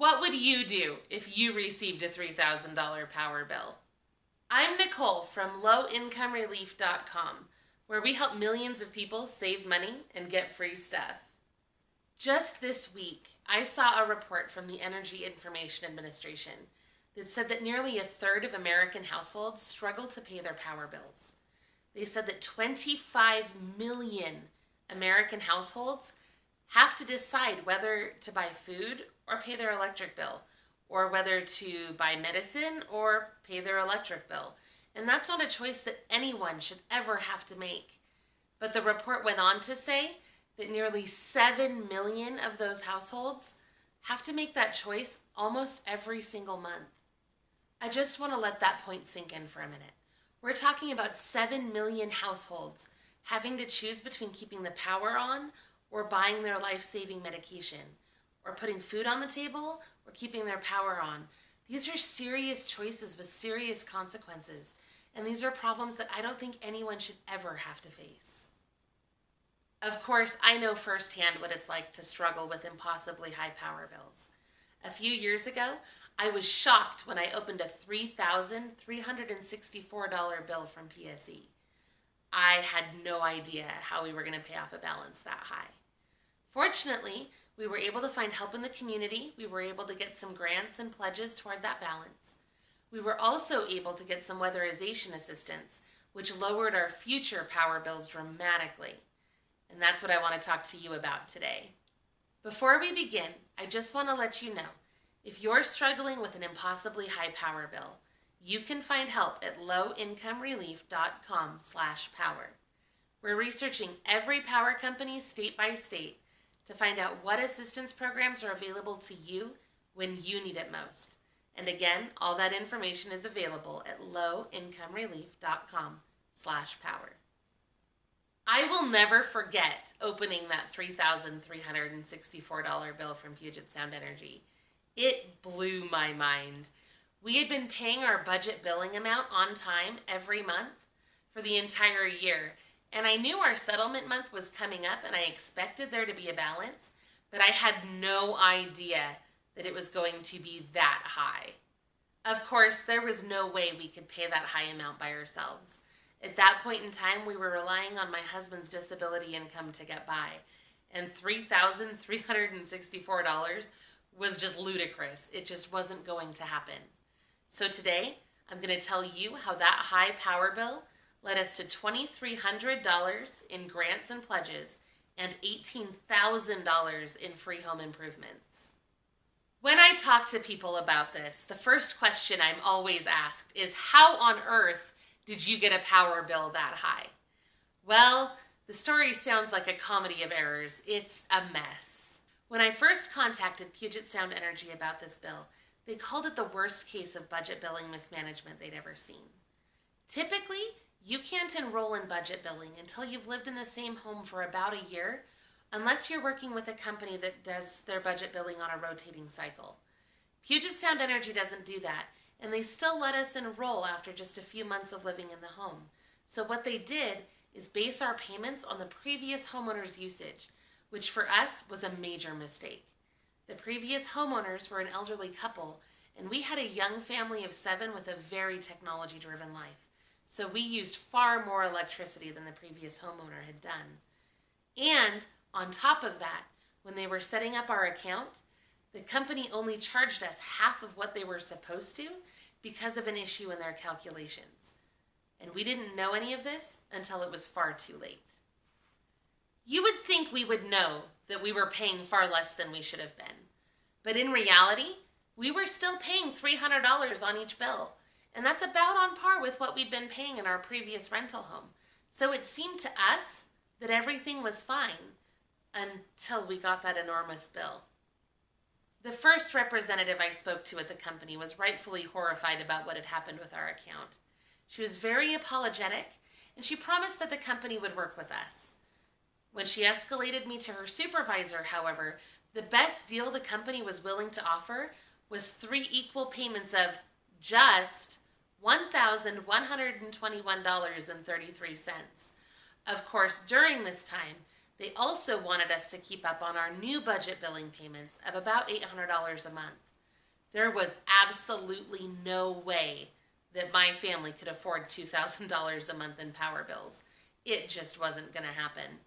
What would you do if you received a $3,000 power bill? I'm Nicole from lowincomerelief.com, where we help millions of people save money and get free stuff. Just this week, I saw a report from the Energy Information Administration that said that nearly a third of American households struggle to pay their power bills. They said that 25 million American households have to decide whether to buy food or pay their electric bill, or whether to buy medicine or pay their electric bill. And that's not a choice that anyone should ever have to make. But the report went on to say that nearly 7 million of those households have to make that choice almost every single month. I just want to let that point sink in for a minute. We're talking about 7 million households having to choose between keeping the power on or buying their life saving medication or putting food on the table or keeping their power on. These are serious choices with serious consequences, and these are problems that I don't think anyone should ever have to face. Of course, I know firsthand what it's like to struggle with impossibly high power bills. A few years ago, I was shocked when I opened a $3,364 bill from PSE. I had no idea how we were going to pay off a balance that high. Fortunately, we were able to find help in the community. We were able to get some grants and pledges toward that balance. We were also able to get some weatherization assistance, which lowered our future power bills dramatically. And that's what I want to talk to you about today. Before we begin, I just want to let you know if you're struggling with an impossibly high power bill, you can find help at lowincomerelief.com/power. We're researching every power company state by state to find out what assistance programs are available to you when you need it most. And again, all that information is available at lowincomerelief.com slash power. I will never forget opening that $3,364 bill from Puget Sound Energy. It blew my mind. We had been paying our budget billing amount on time every month for the entire year and I knew our settlement month was coming up and I expected there to be a balance, but I had no idea that it was going to be that high. Of course, there was no way we could pay that high amount by ourselves. At that point in time, we were relying on my husband's disability income to get by, and $3,364 was just ludicrous. It just wasn't going to happen. So today, I'm going to tell you how that high power bill led us to $2,300 in grants and pledges and $18,000 in free home improvements. When I talk to people about this, the first question I'm always asked is How on earth did you get a power bill that high? Well, the story sounds like a comedy of errors. It's a mess. When I first contacted Puget Sound Energy about this bill, they called it the worst case of budget billing mismanagement they'd ever seen. Typically, you can't enroll in budget billing until you've lived in the same home for about a year, unless you're working with a company that does their budget billing on a rotating cycle. Puget Sound Energy doesn't do that, and they still let us enroll after just a few months of living in the home. So, what they did is base our payments on the previous homeowner's usage, which for us was a major mistake. The previous homeowners were an elderly couple, and we had a young family of seven with a very technology driven life. So we used far more electricity than the previous homeowner had done. And on top of that, when they were setting up our account, the company only charged us half of what they were supposed to because of an issue in their calculations. And we didn't know any of this until it was far too late. You would think we would know that we were paying far less than we should have been. But in reality, we were still paying $300 on each bill and that's about on par with what we'd been paying in our previous rental home. So it seemed to us that everything was fine until we got that enormous bill. The first representative I spoke to at the company was rightfully horrified about what had happened with our account. She was very apologetic and she promised that the company would work with us. When she escalated me to her supervisor, however, the best deal the company was willing to offer was three equal payments of just $1,121.33. Of course, during this time, they also wanted us to keep up on our new budget billing payments of about $800 a month. There was absolutely no way that my family could afford $2,000 a month in power bills. It just wasn't going to happen.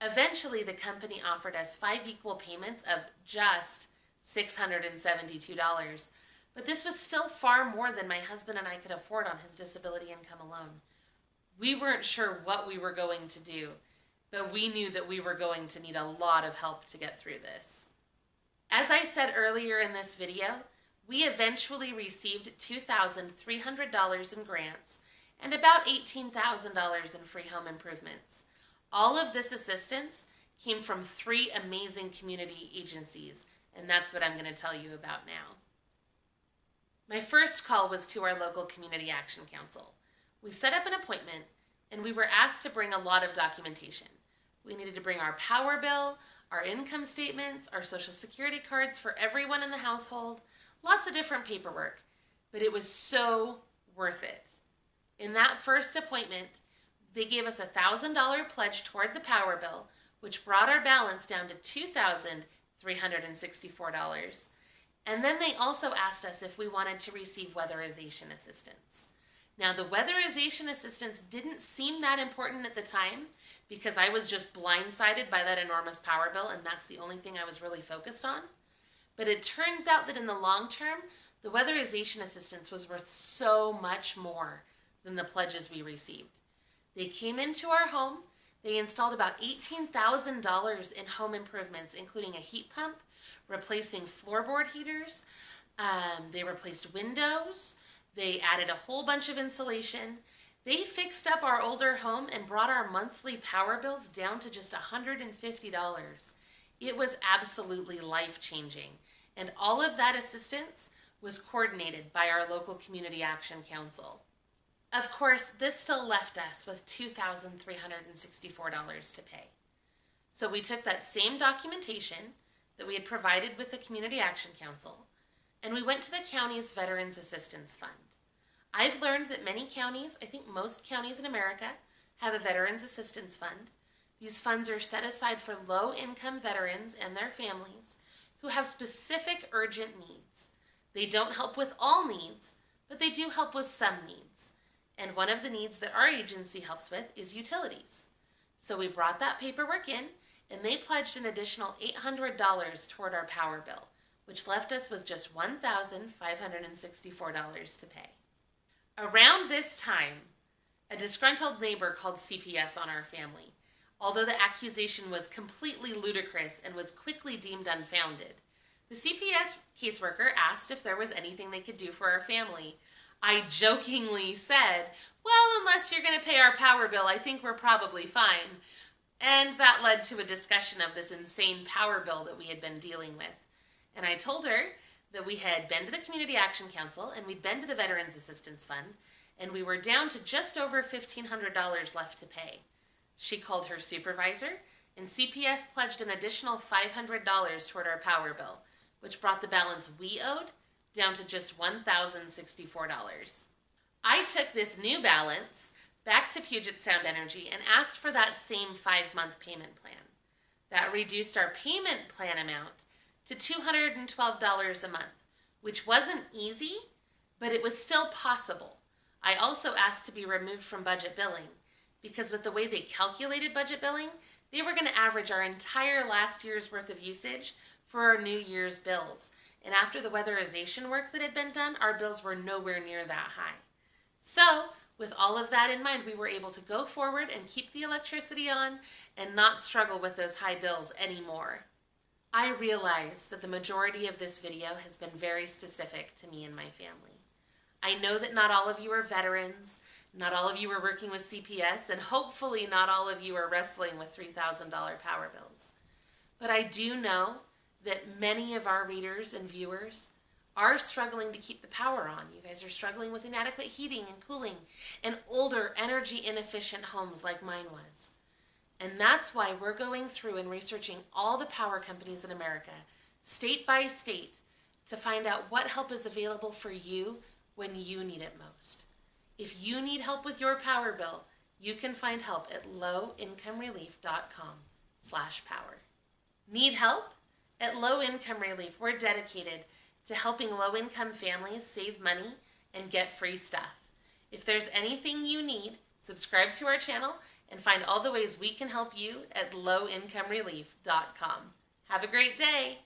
Eventually, the company offered us five equal payments of just $672, but this was still far more than my husband and I could afford on his disability income alone. We weren't sure what we were going to do, but we knew that we were going to need a lot of help to get through this. As I said earlier in this video, we eventually received $2,300 in grants and about $18,000 in free home improvements. All of this assistance came from three amazing community agencies, and that's what I'm going to tell you about now. My first call was to our local Community Action Council. We set up an appointment and we were asked to bring a lot of documentation. We needed to bring our power bill, our income statements, our social security cards for everyone in the household, lots of different paperwork, but it was so worth it. In that first appointment, they gave us a $1,000 pledge toward the power bill, which brought our balance down to $2,364. And then they also asked us if we wanted to receive weatherization assistance. Now, the weatherization assistance didn't seem that important at the time because I was just blindsided by that enormous power bill, and that's the only thing I was really focused on. But it turns out that in the long term, the weatherization assistance was worth so much more than the pledges we received. They came into our home, they installed about $18,000 in home improvements, including a heat pump, replacing floorboard heaters, um, they replaced windows, they added a whole bunch of insulation. They fixed up our older home and brought our monthly power bills down to just $150. It was absolutely life changing. And all of that assistance was coordinated by our local Community Action Council. Of course, this still left us with $2,364 to pay. So we took that same documentation that we had provided with the Community Action Council and we went to the county's Veterans Assistance Fund. I've learned that many counties, I think most counties in America, have a Veterans Assistance Fund. These funds are set aside for low income veterans and their families who have specific urgent needs. They don't help with all needs, but they do help with some needs. And one of the needs that our agency helps with is utilities. So we brought that paperwork in, and they pledged an additional $800 toward our power bill which left us with just $1,564 to pay. Around this time, a disgruntled neighbor called CPS on our family, although the accusation was completely ludicrous and was quickly deemed unfounded. The CPS caseworker asked if there was anything they could do for our family. I jokingly said, Well, unless you're going to pay our power bill, I think we're probably fine. And that led to a discussion of this insane power bill that we had been dealing with. And I told her that we had been to the Community Action Council and we'd been to the Veterans Assistance Fund, and we were down to just over $1,500 left to pay. She called her supervisor, and CPS pledged an additional $500 toward our power bill, which brought the balance we owed down to just $1,064. I took this new balance back to Puget Sound Energy and asked for that same five month payment plan. That reduced our payment plan amount to $212 a month, which wasn't easy, but it was still possible. I also asked to be removed from budget billing because with the way they calculated budget billing, they were going to average our entire last year's worth of usage for our new year's bills. And after the weatherization work that had been done, our bills were nowhere near that high. So, with all of that in mind, we were able to go forward and keep the electricity on and not struggle with those high bills anymore. I realize that the majority of this video has been very specific to me and my family. I know that not all of you are veterans, not all of you are working with CPS, and hopefully not all of you are wrestling with $3,000 power bills. But I do know that many of our readers and viewers are struggling to keep the power on. You guys are struggling with inadequate heating and cooling and older energy inefficient homes like mine was. And that's why we're going through and researching all the power companies in America, state by state, to find out what help is available for you when you need it most. If you need help with your power bill, you can find help at lowincomerelief.com slash power. Need help? At Low Income Relief, we're dedicated to helping low income families save money and get free stuff. If there's anything you need, subscribe to our channel and find all the ways we can help you at lowincomerelief.com. Have a great day!